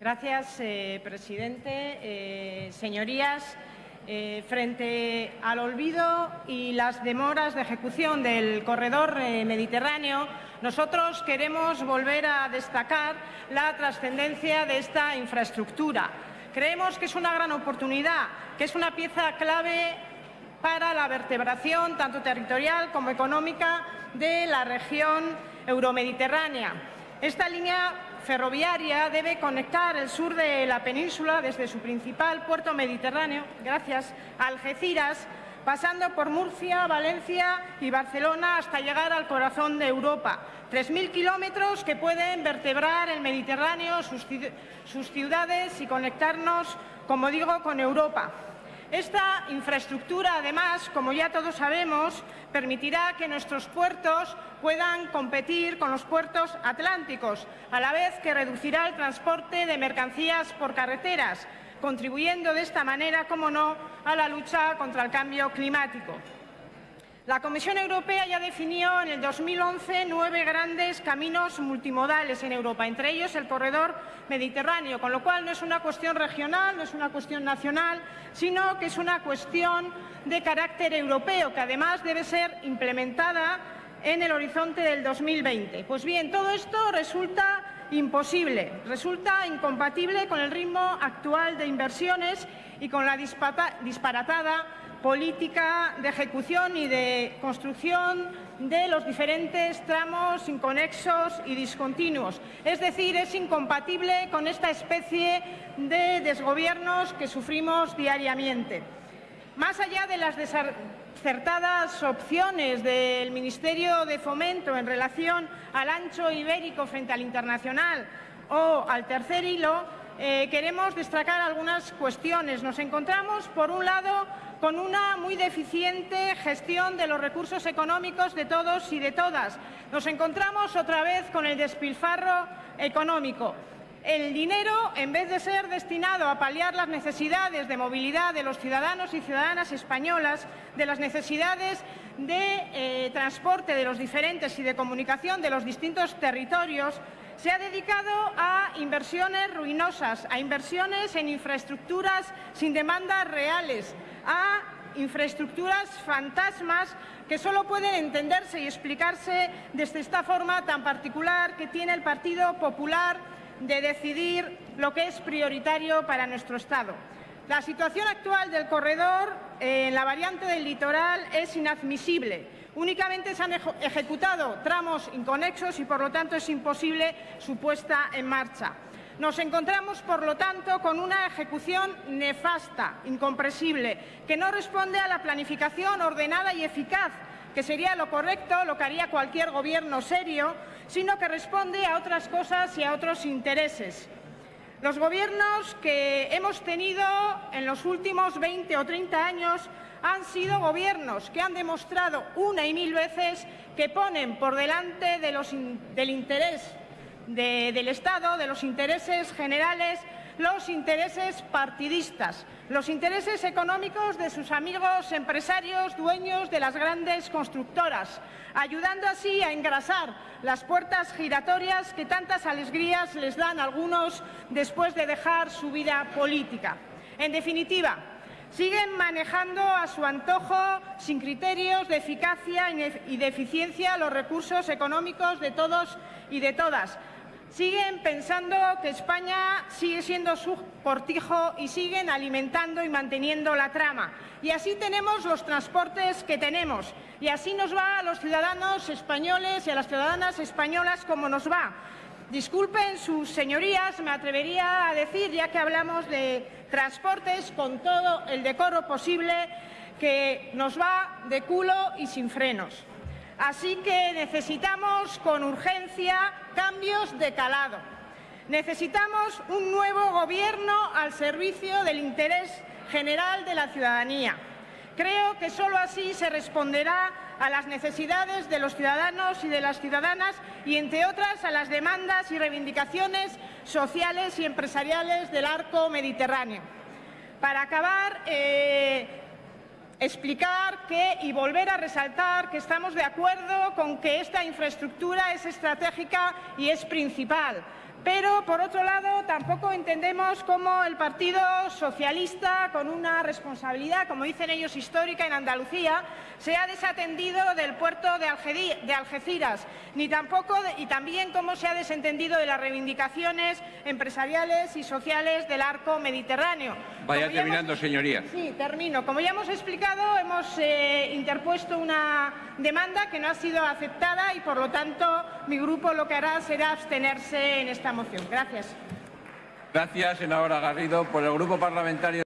Gracias, eh, presidente. Eh, señorías, eh, frente al olvido y las demoras de ejecución del corredor mediterráneo, nosotros queremos volver a destacar la trascendencia de esta infraestructura. Creemos que es una gran oportunidad, que es una pieza clave para la vertebración tanto territorial como económica de la región euromediterránea. Esta línea ferroviaria debe conectar el sur de la península desde su principal puerto mediterráneo, gracias a Algeciras, pasando por Murcia, Valencia y Barcelona hasta llegar al corazón de Europa. 3.000 kilómetros que pueden vertebrar el Mediterráneo, sus ciudades y conectarnos, como digo, con Europa. Esta infraestructura, además, como ya todos sabemos, permitirá que nuestros puertos puedan competir con los puertos atlánticos, a la vez que reducirá el transporte de mercancías por carreteras, contribuyendo de esta manera, como no, a la lucha contra el cambio climático. La Comisión Europea ya definió en el 2011 nueve grandes caminos multimodales en Europa, entre ellos el corredor mediterráneo, con lo cual no es una cuestión regional, no es una cuestión nacional, sino que es una cuestión de carácter europeo, que además debe ser implementada en el horizonte del 2020. Pues bien, todo esto resulta imposible, resulta incompatible con el ritmo actual de inversiones y con la disparatada política de ejecución y de construcción de los diferentes tramos inconexos y discontinuos. Es decir, es incompatible con esta especie de desgobiernos que sufrimos diariamente. Más allá de las desacertadas opciones del Ministerio de Fomento en relación al ancho ibérico frente al internacional o al tercer hilo, eh, queremos destacar algunas cuestiones. Nos encontramos, por un lado, con una muy deficiente gestión de los recursos económicos de todos y de todas. Nos encontramos otra vez con el despilfarro económico. El dinero, en vez de ser destinado a paliar las necesidades de movilidad de los ciudadanos y ciudadanas españolas, de las necesidades de eh, transporte de los diferentes y de comunicación de los distintos territorios, se ha dedicado a inversiones ruinosas, a inversiones en infraestructuras sin demandas reales, a infraestructuras fantasmas que solo pueden entenderse y explicarse desde esta forma tan particular que tiene el Partido Popular de decidir lo que es prioritario para nuestro Estado. La situación actual del corredor en la variante del litoral es inadmisible. Únicamente se han ejecutado tramos inconexos y, por lo tanto, es imposible su puesta en marcha. Nos encontramos, por lo tanto, con una ejecución nefasta, incomprensible, que no responde a la planificación ordenada y eficaz, que sería lo correcto, lo que haría cualquier gobierno serio, sino que responde a otras cosas y a otros intereses. Los gobiernos que hemos tenido en los últimos 20 o 30 años han sido gobiernos que han demostrado una y mil veces que ponen por delante del interés del Estado, de los intereses generales, los intereses partidistas, los intereses económicos de sus amigos empresarios dueños de las grandes constructoras, ayudando así a engrasar las puertas giratorias que tantas alegrías les dan a algunos después de dejar su vida política. En definitiva, siguen manejando a su antojo, sin criterios de eficacia y de eficiencia, los recursos económicos de todos y de todas, Siguen pensando que España sigue siendo su cortijo y siguen alimentando y manteniendo la trama. Y así tenemos los transportes que tenemos. Y así nos va a los ciudadanos españoles y a las ciudadanas españolas como nos va. Disculpen sus señorías, me atrevería a decir, ya que hablamos de transportes con todo el decoro posible, que nos va de culo y sin frenos. Así que necesitamos con urgencia cambios de calado. Necesitamos un nuevo gobierno al servicio del interés general de la ciudadanía. Creo que solo así se responderá a las necesidades de los ciudadanos y de las ciudadanas y, entre otras, a las demandas y reivindicaciones sociales y empresariales del arco mediterráneo. Para acabar, eh, explicar que y volver a resaltar que estamos de acuerdo con que esta infraestructura es estratégica y es principal. Pero, por otro lado, tampoco entendemos cómo el Partido Socialista, con una responsabilidad, como dicen ellos, histórica en Andalucía, se ha desatendido del puerto de Algeciras, ni tampoco, y también cómo se ha desentendido de las reivindicaciones empresariales y sociales del arco mediterráneo. Vaya terminando, señoría. Sí, termino. Como ya hemos explicado, hemos eh, interpuesto una demanda que no ha sido aceptada y, por lo tanto, mi grupo lo que hará será abstenerse en esta moción. Gracias. Gracias, senadora Garrido. Por el Grupo Parlamentario